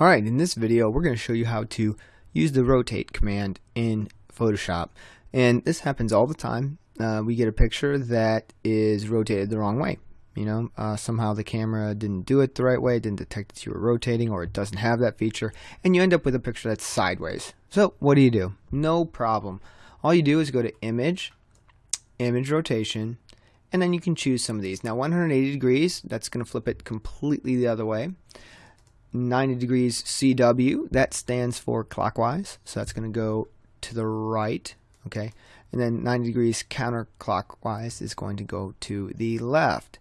Alright, in this video we're going to show you how to use the rotate command in Photoshop. And this happens all the time. Uh, we get a picture that is rotated the wrong way. You know, uh, somehow the camera didn't do it the right way, didn't detect that you were rotating, or it doesn't have that feature, and you end up with a picture that's sideways. So, what do you do? No problem. All you do is go to Image, Image Rotation, and then you can choose some of these. Now, 180 degrees, that's going to flip it completely the other way. 90 degrees CW, that stands for clockwise, so that's going to go to the right, okay? And then 90 degrees counterclockwise is going to go to the left.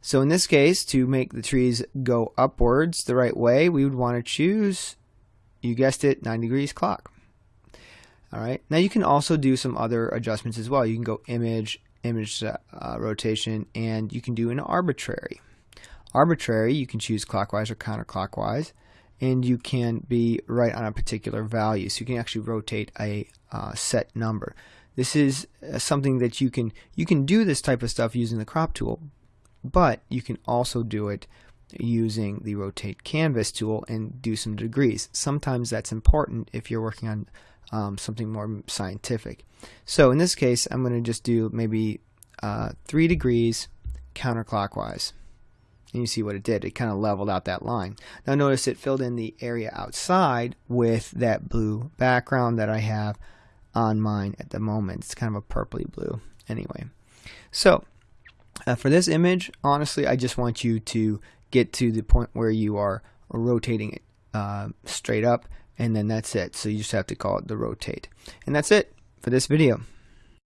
So in this case, to make the trees go upwards the right way, we would want to choose, you guessed it, 90 degrees clock. All right. Now you can also do some other adjustments as well. You can go image, image uh, rotation, and you can do an arbitrary arbitrary, you can choose clockwise or counterclockwise, and you can be right on a particular value. So you can actually rotate a uh, set number. This is uh, something that you can you can do this type of stuff using the crop tool, but you can also do it using the rotate canvas tool and do some degrees. Sometimes that's important if you're working on um, something more scientific. So in this case, I'm going to just do maybe uh, three degrees counterclockwise and you see what it did. It kind of leveled out that line. Now notice it filled in the area outside with that blue background that I have on mine at the moment. It's kind of a purpley blue anyway. So uh, for this image, honestly, I just want you to get to the point where you are rotating it uh, straight up and then that's it. So you just have to call it the rotate. And that's it for this video.